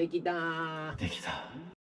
できた。できた。